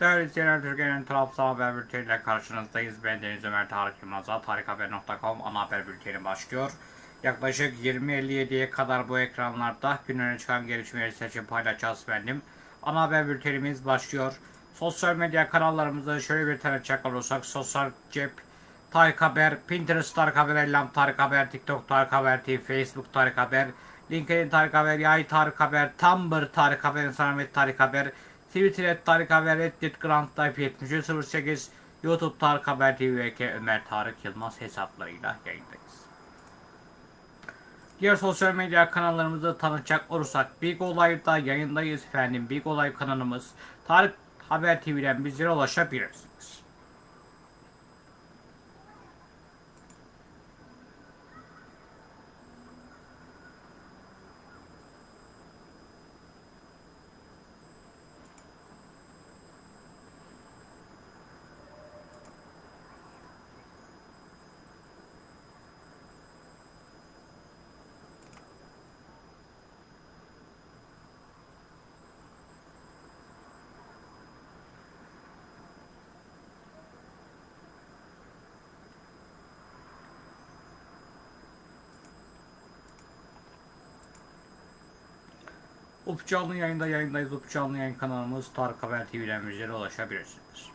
Değerli izleyenler, Türkiye'nin Trabzon Haber Bülteni ile karşınızdayız. Ben Deniz Ömer Tarık Yılmaz'a tarikhaber.com ana haber bülteni başlıyor. Yaklaşık 20.57'ye kadar bu ekranlarda gün öne çıkan gelişmeleri seçim paylaşacağız benim. Ana haber bültenimiz başlıyor. Sosyal medya kanallarımızda şöyle bir tane çakal olursak sosyal cep, Tarık Haber, Pinterest Tarık Haber, Ellam Tarık Haber, TikTok Tarık Haber TV, Facebook Tarık Haber, LinkedIn Tarık Haber, Yay Tarık Haber, Tumblr Tarık Haber, Instagram Tarık Haber, Twitter et Tarık Haber, Reddit Grand Life 7308, YouTube Tarık Haber TV ve K Ömer Tarık Yılmaz hesaplarıyla yayındayız. Diğer sosyal medya kanallarımızı tanıtacak olursak Big Olay'da yayındayız efendim. Big Olay kanalımız Tarık Haber TV'den bizlere ulaşabilirsiniz. Up canlı yayında yayındayız. Up canlı yayın kanalımız Tarık Haber TV'den bizlere ulaşabilirsiniz.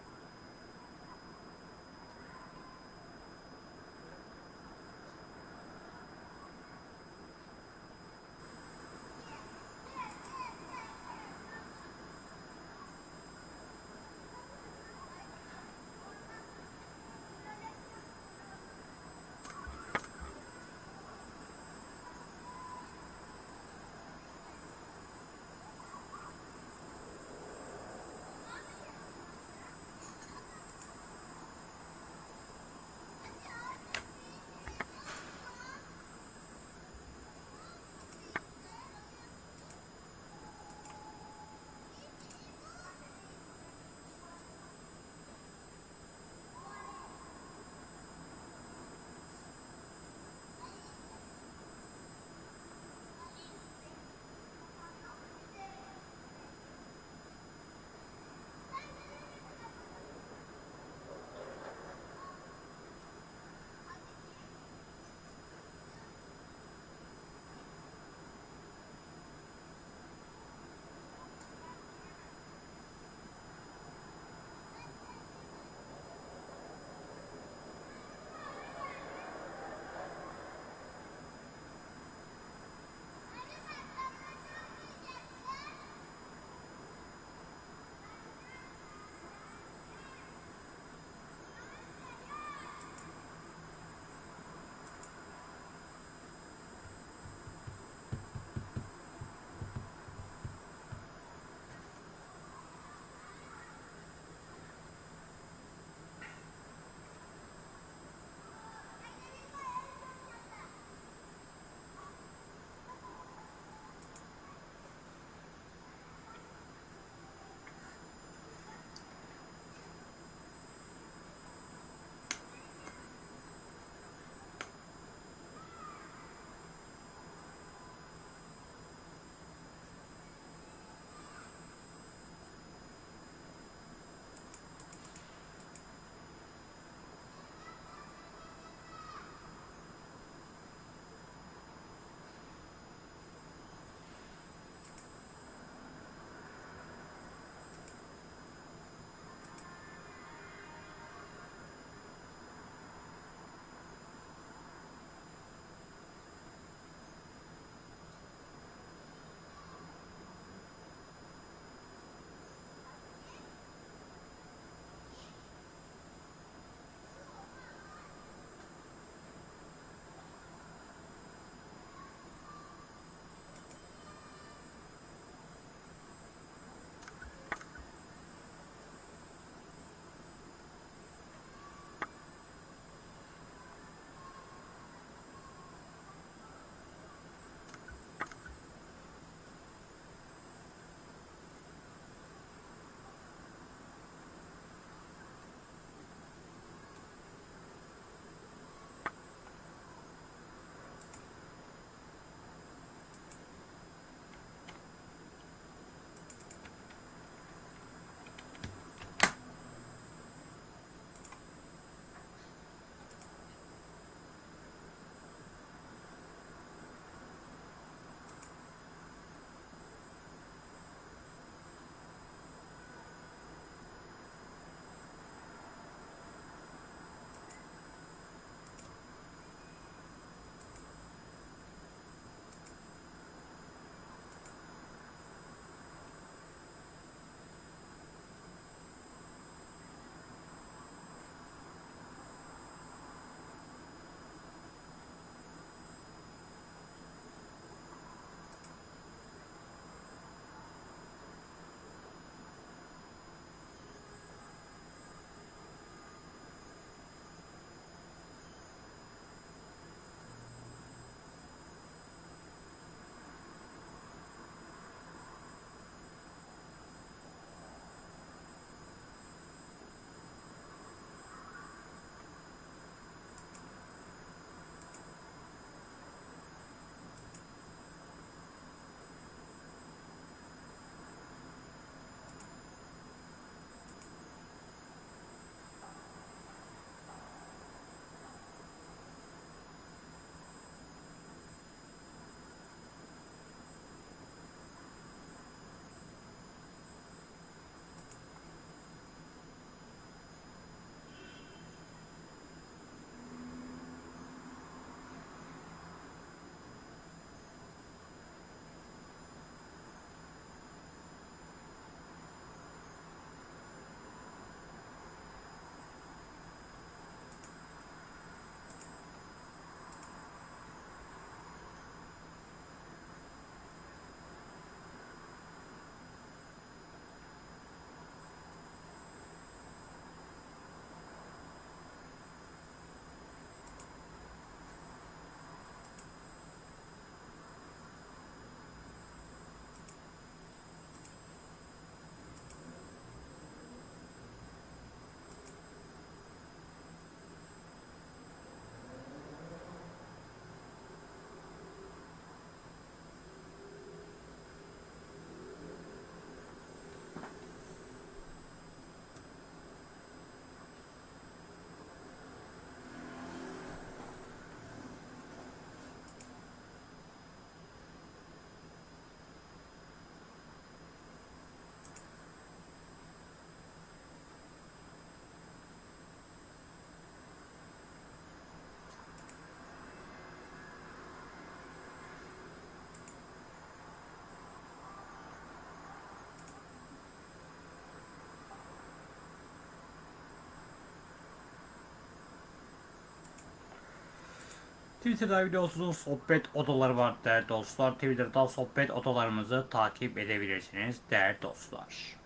Twitter'da videosuz sohbet odaları var değerli dostlar. Twitter'da sohbet odalarımızı takip edebilirsiniz değerli dostlar.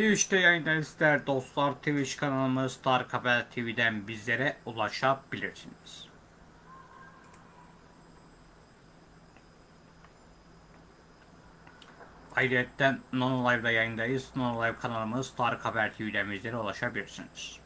Twitch'te yayındayız dostlar. Twitch kanalımız Tarık Haber TV'den bizlere ulaşabilirsiniz. Ayrıca Nono Live'da yayındayız. Nono Live kanalımız Tarık Haber TV'den bizlere ulaşabilirsiniz.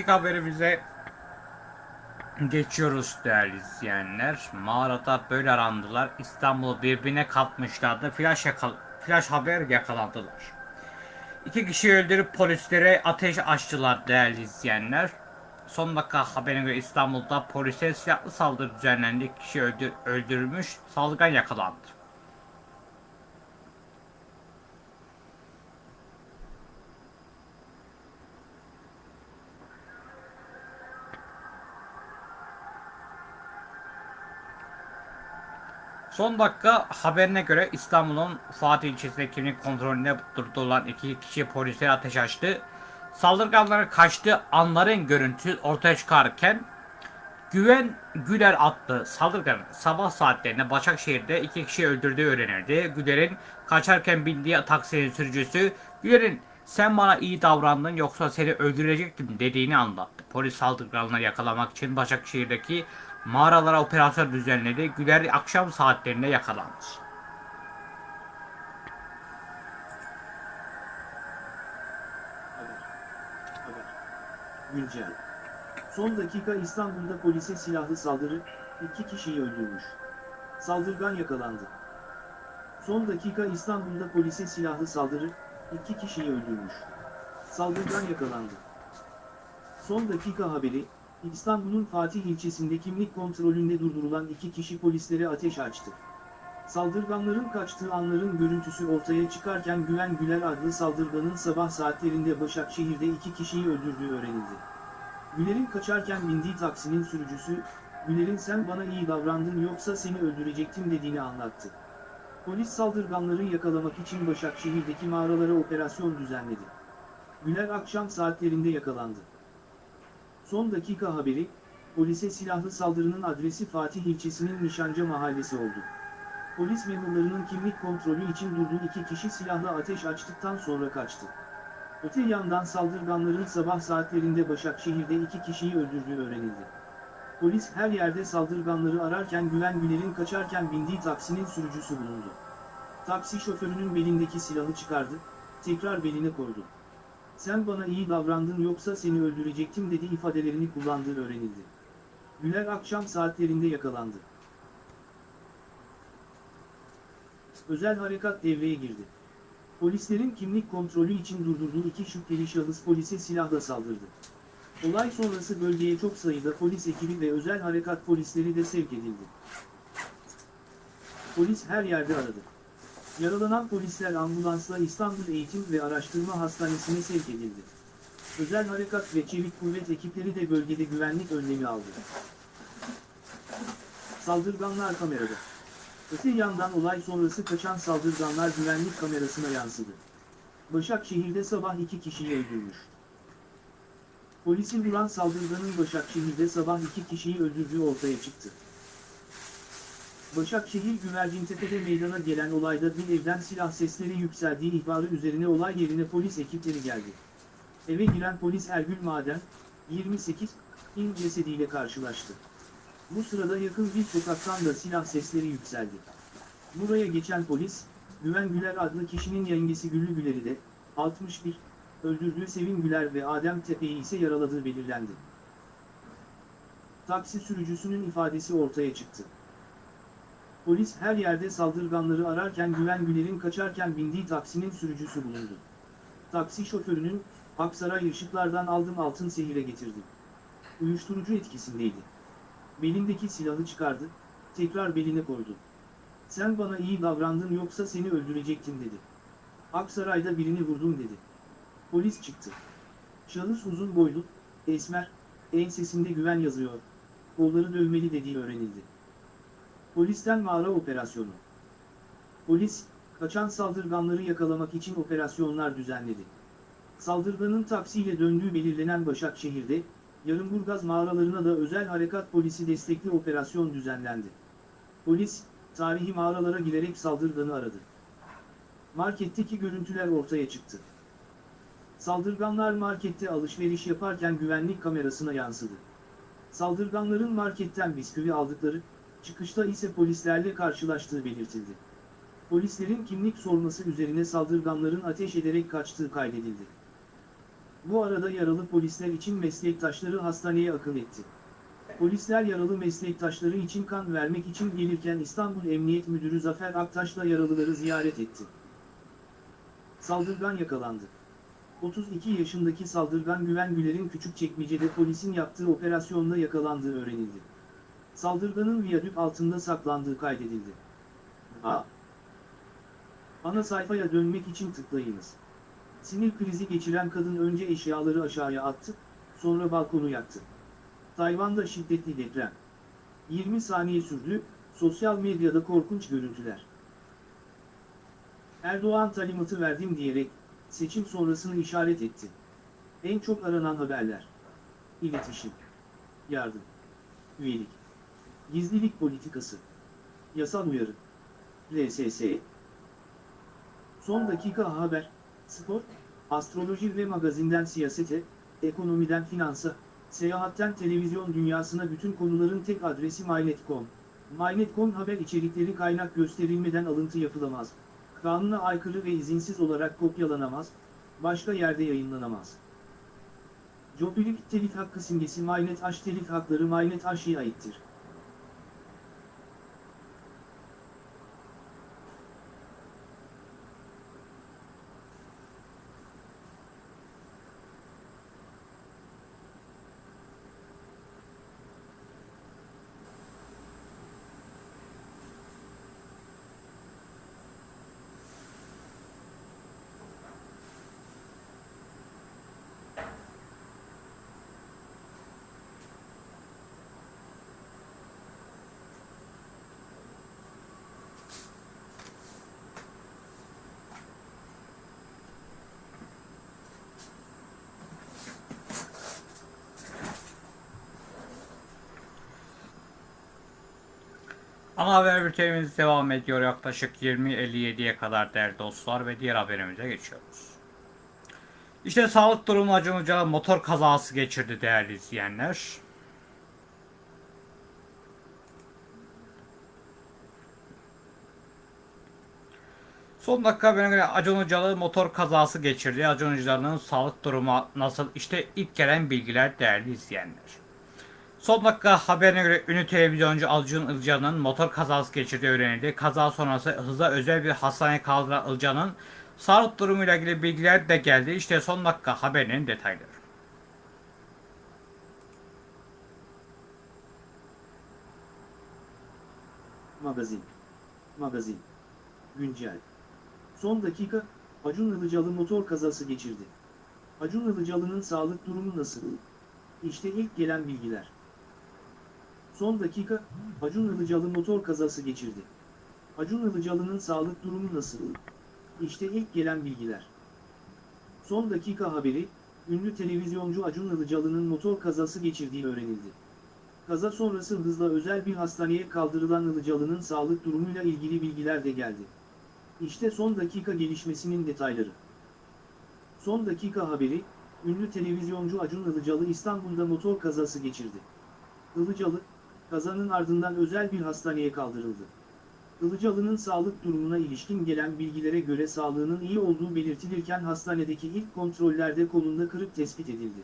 İlk haberimize geçiyoruz değerli izleyenler. Mağarada böyle arandılar. İstanbul'u birbirine katmışlardı. Flash, yakal flash haber yakalandılar. İki kişi öldürüp polislere ateş açtılar değerli izleyenler. Son dakika haberine göre İstanbul'da polise silahlı saldırı düzenlendi. Kişi öldür öldürülmüş, saldırgan yakalandı. Son dakika haberine göre İstanbul'un Fatih ilçesinde kimlik kontrolünde durdurulan iki kişi polise ateş açtı. Saldırganların kaçtığı anların görüntü ortaya çıkarken Güven Güler adlı saldırganın sabah saatlerinde Başakşehir'de iki kişi öldürdüğü öğrenildi. Güler'in kaçarken bindiği taksinin sürücüsü Güler'in sen bana iyi davrandın yoksa seni öldürecektim dediğini anlattı. Polis saldırganları yakalamak için Başakşehir'deki mağaralara operasyon düzenledi. Güler akşam saatlerinde. Haber. Güncel. Son dakika İstanbul'da polise silahlı saldırı, iki kişiyi öldürmüş. Saldırgan yakalandı. Son dakika İstanbul'da polise silahlı saldırı, iki kişiyi öldürmüş. Saldırgan yakalandı. Son dakika haberi, İstanbul'un Fatih ilçesinde kimlik kontrolünde durdurulan iki kişi polislere ateş açtı. Saldırganların kaçtığı anların görüntüsü ortaya çıkarken Güven Güler adlı saldırganın sabah saatlerinde Başakşehir'de iki kişiyi öldürdüğü öğrenildi. Güler'in kaçarken bindiği taksinin sürücüsü, Güler'in sen bana iyi davrandın yoksa seni öldürecektim dediğini anlattı. Polis saldırganları yakalamak için Başakşehir'deki mağaralara operasyon düzenledi. Güler akşam saatlerinde yakalandı. Son dakika haberi, polise silahlı saldırının adresi Fatih ilçesinin Nişanca mahallesi oldu. Polis memurlarının kimlik kontrolü için durduğu iki kişi silahla ateş açtıktan sonra kaçtı. Öte yandan saldırganların sabah saatlerinde Başakşehir'de iki kişiyi öldürdüğü öğrenildi. Polis her yerde saldırganları ararken Güven Güler'in kaçarken bindiği taksinin sürücüsü bulundu. Taksi şoförünün belindeki silahı çıkardı, tekrar beline koydu. Sen bana iyi davrandın yoksa seni öldürecektim dedi ifadelerini kullandığı öğrenildi. Güler akşam saatlerinde yakalandı. Özel harekat devreye girdi. Polislerin kimlik kontrolü için durdurduğu iki şüpheli şahıs polise silahla saldırdı. Olay sonrası bölgeye çok sayıda polis ekibi ve özel harekat polisleri de sevk edildi. Polis her yerde aradı. Yaralanan polisler ambulansla İstanbul Eğitim ve Araştırma Hastanesi'ne sevk edildi. Özel harekat ve çevik kuvvet ekipleri de bölgede güvenlik önlemi aldı. Saldırganlar kamerada. Öte yandan olay sonrası kaçan saldırganlar güvenlik kamerasına yansıdı. Başakşehir'de sabah iki kişiyi öldürmüş. Polisin vuran saldırganın Başakşehir'de sabah iki kişiyi öldürdüğü ortaya çıktı. Başakşehir Güvercintepe'de meydana gelen olayda bir evden silah sesleri yükseldiği ihbarı üzerine olay yerine polis ekipleri geldi. Eve giren polis Ergül Maden, 28, in cesediyle karşılaştı. Bu sırada yakın bir sokaktan da silah sesleri yükseldi. Buraya geçen polis, Güven Güler adlı kişinin yengesi Güllü Güler'i de, 61, öldürdüğü Sevim Güler ve Adem Tepe'yi ise yaraladığı belirlendi. Taksi sürücüsünün ifadesi ortaya çıktı. Polis her yerde saldırganları ararken Güven Güler'in kaçarken bindiği taksinin sürücüsü bulundu. Taksi şoförünün, Aksaray ışıklardan aldım altın sehire getirdim. Uyuşturucu etkisindeydi. Belindeki silahı çıkardı, tekrar beline koydu. Sen bana iyi davrandın yoksa seni öldürecektim dedi. Aksaray'da birini vurdum dedi. Polis çıktı. Şahıs uzun boylu, esmer, ensesinde güven yazıyor, kolları dövmeli dediği öğrenildi. Polisten mağara operasyonu. Polis, kaçan saldırganları yakalamak için operasyonlar düzenledi. Saldırganın taksiyle döndüğü belirlenen Başakşehir'de, Yarımburgaz mağaralarına da özel harekat polisi destekli operasyon düzenlendi. Polis, tarihi mağaralara girerek saldırganı aradı. Marketteki görüntüler ortaya çıktı. Saldırganlar markette alışveriş yaparken güvenlik kamerasına yansıdı. Saldırganların marketten bisküvi aldıkları, çıkışta ise polislerle karşılaştığı belirtildi. Polislerin kimlik sorması üzerine saldırganların ateş ederek kaçtığı kaydedildi. Bu arada yaralı polisler için meslektaşları hastaneye akın etti. Polisler yaralı meslektaşları için kan vermek için gelirken İstanbul Emniyet Müdürü Zafer Aktaş'la yaralıları ziyaret etti. Saldırgan yakalandı. 32 yaşındaki saldırgan Güven Güler'in Küçükçekmece'de polisin yaptığı operasyonda yakalandığı öğrenildi. Saldırganın viyadük altında saklandığı kaydedildi. A. Ana sayfaya dönmek için tıklayınız. Sinir krizi geçiren kadın önce eşyaları aşağıya attı, sonra balkonu yaktı. Tayvan'da şiddetli deprem. 20 saniye sürdü, sosyal medyada korkunç görüntüler. Erdoğan talimatı verdim diyerek, seçim sonrasını işaret etti. En çok aranan haberler. İletişim. Yardım. Üyelik. Gizlilik politikası. Yasal uyarı. RSS. Son dakika haber, spor, astroloji ve magazinden siyasete, ekonomiden finansa, seyahatten televizyon dünyasına bütün konuların tek adresi MyNet.com. MyNet.com haber içerikleri kaynak gösterilmeden alıntı yapılamaz. Kanuna aykırı ve izinsiz olarak kopyalanamaz, başka yerde yayınlanamaz. Jobilik telif hakkı simgesi MyNet H telif hakları MyNet H'ye aittir. Ana haber bültenimiz devam ediyor yaklaşık 20.57'ye kadar değerli dostlar ve diğer haberimize geçiyoruz. İşte sağlık durumu acınca motor kazası geçirdi değerli izleyenler. Son dakika haberine göre Acun Ilıcalı motor kazası geçirdi. Acun Ilıcalı'nın sağlık durumu nasıl? İşte ilk gelen bilgiler değerli izleyenler. Son dakika haberine göre ünlü televizyoncu Acun Ilıcalı'nın motor kazası geçirdiği öğrenildi. Kaza sonrası hızla özel bir hastaneye kaldıran Ilıcalı'nın sağlık durumuyla ilgili bilgiler de geldi. İşte son dakika haberinin detayları. Magazin. Magazin. Güncel. Son dakika, Acun Ilıcalı motor kazası geçirdi. Acun Ilıcalı'nın sağlık durumu nasıl? İşte ilk gelen bilgiler. Son dakika, Acun Ilıcalı motor kazası geçirdi. Acun Ilıcalı'nın sağlık durumu nasıl? İşte ilk gelen bilgiler. Son dakika haberi, ünlü televizyoncu Acun Ilıcalı'nın motor kazası geçirdiği öğrenildi. Kaza sonrası hızla özel bir hastaneye kaldırılan Ilıcalı'nın sağlık durumuyla ilgili bilgiler de geldi. İşte son dakika gelişmesinin detayları. Son dakika haberi, ünlü televizyoncu Acun Ilıcalı İstanbul'da motor kazası geçirdi. Ilıcalı, kazanın ardından özel bir hastaneye kaldırıldı. Ilıcalı'nın sağlık durumuna ilişkin gelen bilgilere göre sağlığının iyi olduğu belirtilirken hastanedeki ilk kontrollerde kolunda kırık tespit edildi.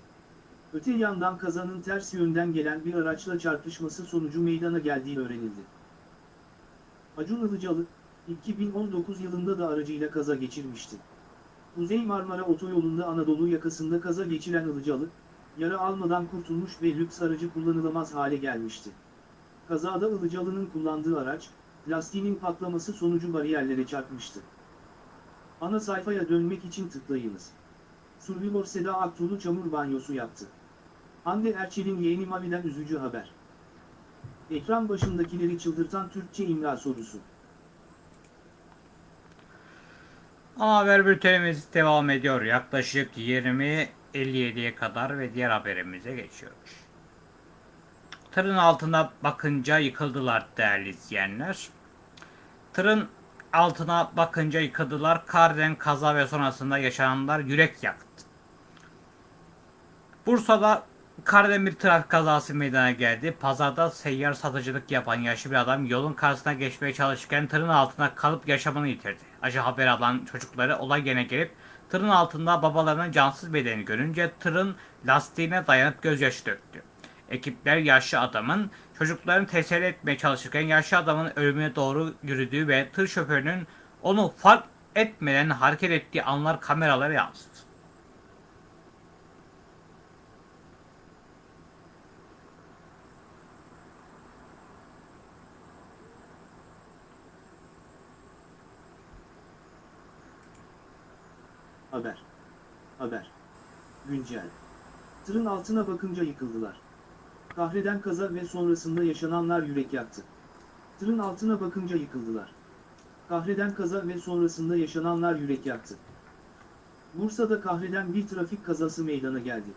Öte yandan kazanın ters yönden gelen bir araçla çarpışması sonucu meydana geldiği öğrenildi. Acun Ilıcalı, 2019 yılında da aracıyla kaza geçirmişti. Kuzey Marmara Otoyolu'nda Anadolu yakasında kaza geçiren Ilıcalı, yara almadan kurtulmuş ve lüks aracı kullanılamaz hale gelmişti. Kazada Ilıcalı'nın kullandığı araç, lastiğinin patlaması sonucu bariyerlere çarpmıştı. Ana sayfaya dönmek için tıklayınız. Survivor Seda Aktuğlu çamur banyosu yaptı. Hande Erçel'in yeğeni Mavi'den üzücü haber. Ekran başındakileri çıldırtan Türkçe imla sorusu. Ana haber bültenimiz devam ediyor. Yaklaşık 20.57'ye kadar ve diğer haberimize geçiyoruz. Tırın altına bakınca yıkıldılar değerli izleyenler. Tırın altına bakınca yıkıldılar. Karden kaza ve sonrasında yaşananlar yürek yaktı. Bursa'da Karden bir trafik kazası meydana geldi. Pazarda seyyar satıcılık yapan yaşlı bir adam yolun karşısına geçmeye çalışırken tırın altına kalıp yaşamını yitirdi. Acı haber alan çocukları olay yerine gelip tırın altında babalarının cansız bedeni görünce tırın lastiğine dayanıp gözyaşı döktü. Ekipler yaşlı adamın çocuklarını teselli etmeye çalışırken yaşlı adamın ölümüne doğru yürüdüğü ve tır şoförünün onu fark etmeden hareket ettiği anlar kameralara yansıdı. Haber. Haber. Güncel. Tırın altına bakınca yıkıldılar. Kahreden kaza ve sonrasında yaşananlar yürek yaktı. Tırın altına bakınca yıkıldılar. Kahreden kaza ve sonrasında yaşananlar yürek yaktı. Bursa'da kahreden bir trafik kazası meydana geldi.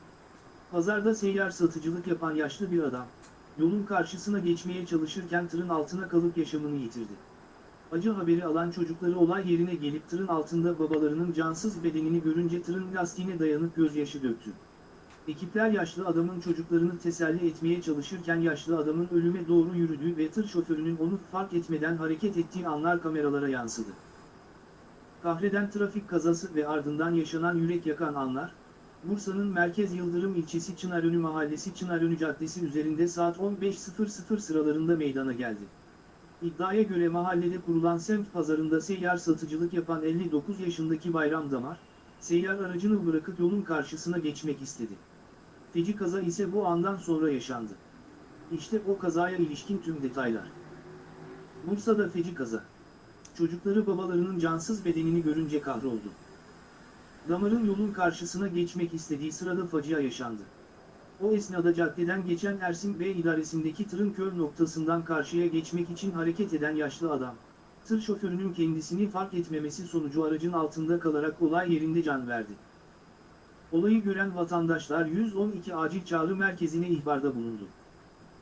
Pazarda seyyar satıcılık yapan yaşlı bir adam, yolun karşısına geçmeye çalışırken tırın altına kalıp yaşamını yitirdi. Acı haberi alan çocukları olay yerine gelip tırın altında babalarının cansız bedenini görünce tırın lastiğine dayanıp gözyaşı döktü. Ekipler yaşlı adamın çocuklarını teselli etmeye çalışırken yaşlı adamın ölüme doğru yürüdüğü ve tır şoförünün onu fark etmeden hareket ettiği anlar kameralara yansıdı. Kahreden trafik kazası ve ardından yaşanan yürek yakan anlar, Bursa'nın Merkez Yıldırım ilçesi Çınarönü Mahallesi Çınarönü Caddesi üzerinde saat 15.00 sıralarında meydana geldi. İddiaya göre mahallede kurulan semt pazarında seyyar satıcılık yapan 59 yaşındaki Bayram Damar, seyyar aracını bırakıp yolun karşısına geçmek istedi. Feci kaza ise bu andan sonra yaşandı. İşte o kazaya ilişkin tüm detaylar. Bursa'da feci kaza. Çocukları babalarının cansız bedenini görünce kahroldu. Damarın yolun karşısına geçmek istediği sırada facia yaşandı. O esnada caddeden geçen Ersin Bey idaresindeki tırın kör noktasından karşıya geçmek için hareket eden yaşlı adam, tır şoförünün kendisini fark etmemesi sonucu aracın altında kalarak olay yerinde can verdi. Olayı gören vatandaşlar 112 acil çağrı merkezine ihbarda bulundu.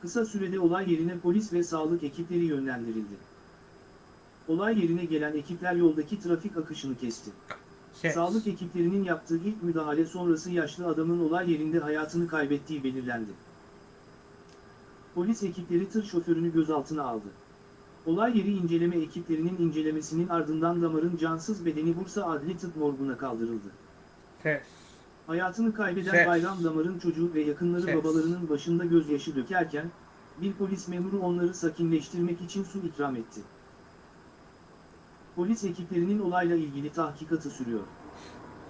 Kısa sürede olay yerine polis ve sağlık ekipleri yönlendirildi. Olay yerine gelen ekipler yoldaki trafik akışını kesti. Ses. Sağlık ekiplerinin yaptığı ilk müdahale sonrası yaşlı adamın olay yerinde hayatını kaybettiği belirlendi. Polis ekipleri tır şoförünü gözaltına aldı. Olay yeri inceleme ekiplerinin incelemesinin ardından damarın cansız bedeni Bursa Adli Tıp Morgu'na kaldırıldı. Ses. Hayatını kaybeden Ses. Bayram Damar'ın çocuğu ve yakınları Ses. babalarının başında gözyaşı dökerken, bir polis memuru onları sakinleştirmek için su ikram etti. Polis ekiplerinin olayla ilgili tahkikatı sürüyor.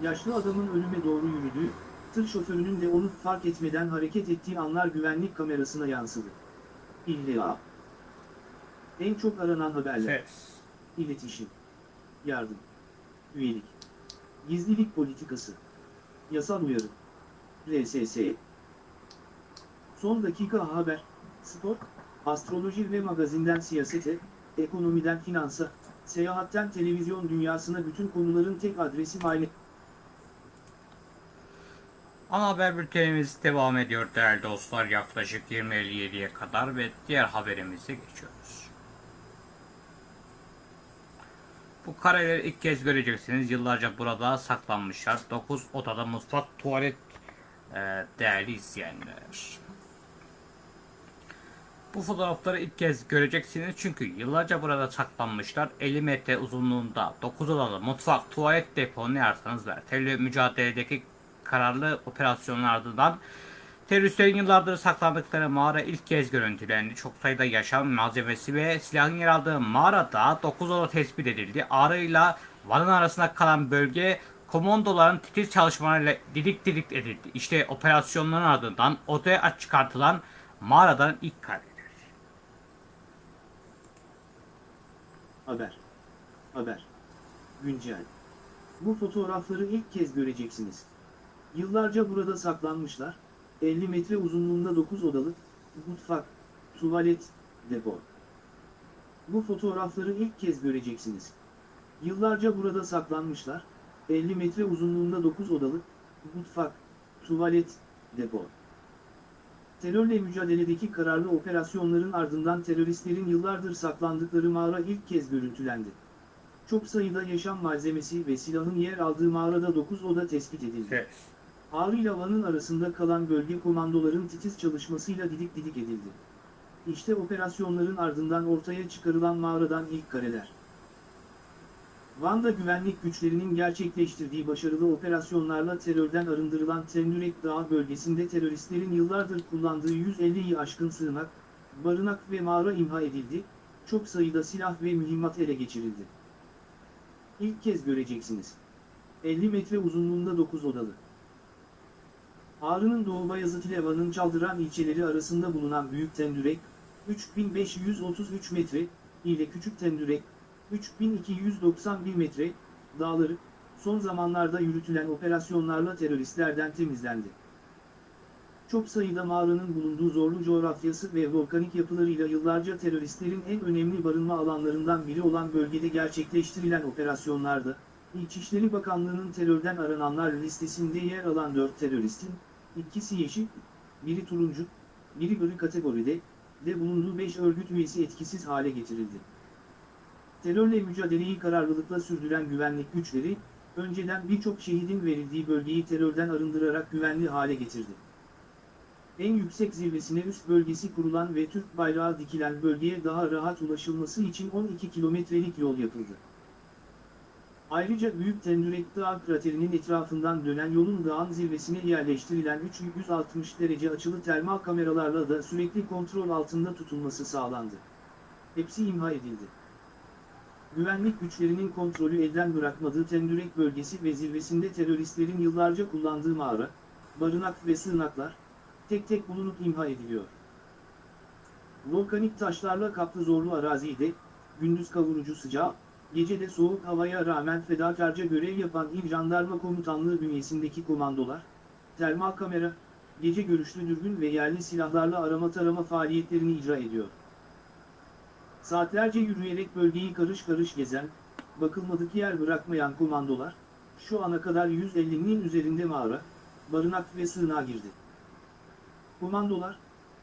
Yaşlı adamın ölüme doğru yürüdüğü, tır şoförünün de onu fark etmeden hareket ettiği anlar güvenlik kamerasına yansıdı. İlla. En çok aranan haberler. Ses. İletişim. Yardım. Üyelik. Gizlilik politikası. Yasal uyarı. RSS. Son dakika haber, spor, astroloji ve magazinden siyasete, ekonomiden finansa, seyahatten televizyon dünyasına bütün konuların tek adresi aynı. Ana haber bültenimiz devam ediyor değerli dostlar yaklaşık 20.57'ye kadar ve diğer haberimize geçiyoruz. Bu kareleri ilk kez göreceksiniz. Yıllarca burada saklanmışlar. 9 odada mutfak, tuvalet e, değerli izleyenler. Bu fotoğrafları ilk kez göreceksiniz çünkü yıllarca burada saklanmışlar. 50 metre uzunluğunda 9 odalı mutfak, tuvalet depo ne ararsanız var. Terörle mücadeledeki kararlı operasyonlar ardından teröristlerin yıllardır saklandıkları mağara ilk kez görüntülendi. Çok sayıda yaşam malzemesi ve silahın yer aldığı mağarada 9 oda tespit edildi. Ağrı'yla Van'ın arasında kalan bölge komandoların titiz çalışmalarıyla didik didik edildi. İşte operasyonların ardından odaya çıkartılan mağaradan ilk kareler. Haber. Haber. Güncel. Bu fotoğrafları ilk kez göreceksiniz. Yıllarca burada saklanmışlar, 50 metre uzunluğunda 9 odalı, mutfak, tuvalet, depo. Bu fotoğrafları ilk kez göreceksiniz. Yıllarca burada saklanmışlar, 50 metre uzunluğunda 9 odalı, mutfak, tuvalet, depo. Terörle mücadeledeki kararlı operasyonların ardından teröristlerin yıllardır saklandıkları mağara ilk kez görüntülendi. Çok sayıda yaşam malzemesi ve silahın yer aldığı mağarada 9 oda tespit edildi. Ses. Ağrı ile Van'ın arasında kalan bölge komandoların titiz çalışmasıyla didik didik edildi. İşte operasyonların ardından ortaya çıkarılan mağaradan ilk kareler. Van'da güvenlik güçlerinin gerçekleştirdiği başarılı operasyonlarla terörden arındırılan Tendürek Dağı bölgesinde teröristlerin yıllardır kullandığı 150'yi aşkın sığınak, barınak ve mağara imha edildi, çok sayıda silah ve mühimmat ele geçirildi. İlk kez göreceksiniz. 50 metre uzunluğunda 9 odalı. Ağrı'nın Doğu Bayazıt ile Van'ın Çaldıran ilçeleri arasında bulunan Büyük Tendürek, 3533 metre, ile Küçük Tendürek, 3291 metre, dağları, son zamanlarda yürütülen operasyonlarla teröristlerden temizlendi. Çok sayıda mağaranın bulunduğu zorlu coğrafyası ve volkanik yapılarıyla yıllarca teröristlerin en önemli barınma alanlarından biri olan bölgede gerçekleştirilen operasyonlarda, İçişleri Bakanlığı'nın terörden arananlar listesinde yer alan 4 teröristin, ikisi yeşil, biri turuncu, biri gri kategoride, de bulunduğu 5 örgüt üyesi etkisiz hale getirildi. Terörle mücadeleyi kararlılıkla sürdüren güvenlik güçleri, önceden birçok şehidin verildiği bölgeyi terörden arındırarak güvenli hale getirdi. En yüksek zirvesine üst bölgesi kurulan ve Türk bayrağı dikilen bölgeye daha rahat ulaşılması için 12 kilometrelik yol yapıldı. Ayrıca Büyük Tendürek Dağı kraterinin etrafından dönen yolun dağın zirvesine yerleştirilen 360 derece açılı termal kameralarla da sürekli kontrol altında tutulması sağlandı. Hepsi imha edildi. Güvenlik güçlerinin kontrolü elden bırakmadığı Tendürek bölgesi ve zirvesinde teröristlerin yıllarca kullandığı mağara, barınak ve sığınaklar, tek tek bulunup imha ediliyor. Volkanik taşlarla kaplı zorlu arazide, gündüz kavurucu sıcağı, gece de soğuk havaya rağmen fedakarca görev yapan İl Jandarma Komutanlığı bünyesindeki komandolar, termal kamera, gece görüşlü dürbün ve yerli silahlarla arama tarama faaliyetlerini icra ediyor. Saatlerce yürüyerek bölgeyi karış karış gezen, bakılmadık yer bırakmayan komandolar, şu ana kadar 150'nin üzerinde mağara, barınak ve sığınağa girdi. Komandolar,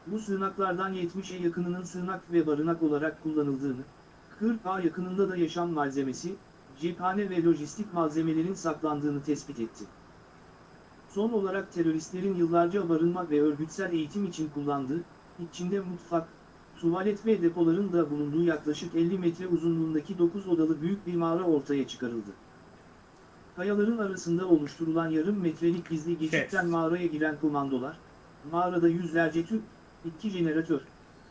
bu sığınaklardan 70'e yakınının sığınak ve barınak olarak kullanıldığını, 40 A yakınında da yaşam malzemesi, cephane ve lojistik malzemelerin saklandığını tespit etti. Son olarak teröristlerin yıllarca barınma ve örgütsel eğitim için kullandığı, içinde mutfak, tuvalet ve depoların da bulunduğu yaklaşık 50 metre uzunluğundaki 9 odalı büyük bir mağara ortaya çıkarıldı. Kayaların arasında oluşturulan yarım metrelik gizli geçitten mağaraya giren komandolar, mağarada yüzlerce tüp, 2 jeneratör,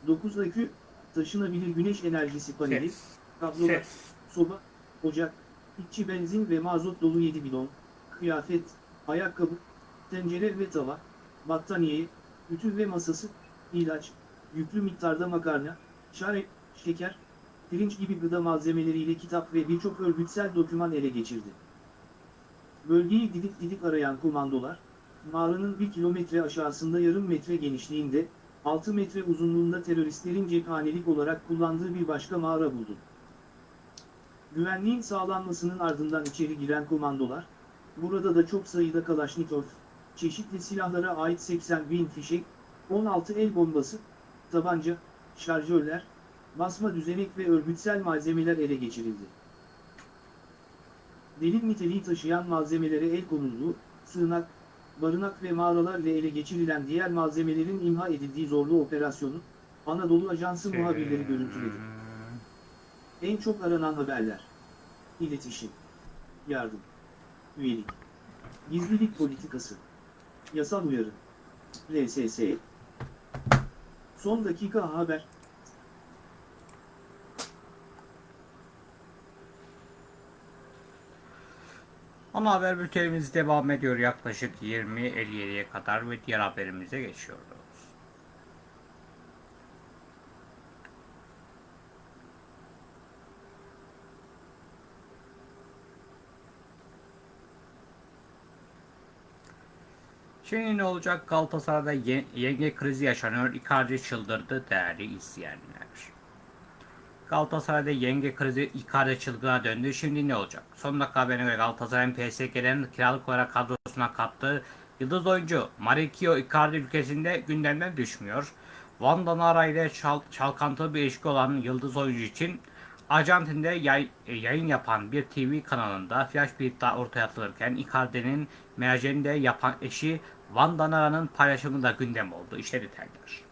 9 akü, taşınabilir güneş enerjisi paneli, kablolar, soba, ocak, içi benzin ve mazot dolu 7 bidon, kıyafet, ayakkabı, tencere ve tava, battaniye, ütü ve masası, ilaç, yüklü miktarda makarna, çay, şeker, pirinç gibi gıda malzemeleriyle kitap ve birçok örgütsel doküman ele geçirdi. Bölgeyi didik didik arayan komandolar, mağaranın bir kilometre aşağısında yarım metre genişliğinde, 6 metre uzunluğunda teröristlerin cephanelik olarak kullandığı bir başka mağara buldu. Güvenliğin sağlanmasının ardından içeri giren komandolar, burada da çok sayıda Kalaşnikov, çeşitli silahlara ait 80 bin fişek, 16 el bombası, tabanca, şarjörler, basma düzenek ve örgütsel malzemeler ele geçirildi. Delil niteliği taşıyan malzemelere el konulduğu, sığınak, barınak ve mağaralarla ele geçirilen diğer malzemelerin imha edildiği zorlu operasyonu, Anadolu Ajansı muhabirleri görüntüledi. En çok aranan haberler. İletişim. Yardım. Üyelik. Gizlilik politikası. Yasal uyarı. RSS. Son dakika haber. Ana haber bültenimiz devam ediyor yaklaşık 20.57'ye kadar ve diğer haberimize geçiyoruz. Şimdi ne olacak? Galatasaray'da ye- yenge krizi yaşanıyor. Icardi çıldırdı değerli izleyenler. Galatasaray'da yenge krizi Icardi çılgına döndü. Şimdi ne olacak? Son dakika haberine göre Galatasaray'ın PSG'lerin kiralık olarak kadrosuna kattığı yıldız oyuncu Marikio Icardi ülkesinde gündemden düşmüyor. Van Danara ile çal- çalkantılı bir ilişki olan yıldız oyuncu için Arjantin'de yay- yayın yapan bir TV kanalında flash bir iddia ortaya atılırken Icardi'nin menajeriyle yapan eşi Van Danara'nın paylaşımı da gündem oldu. İşte detaylar.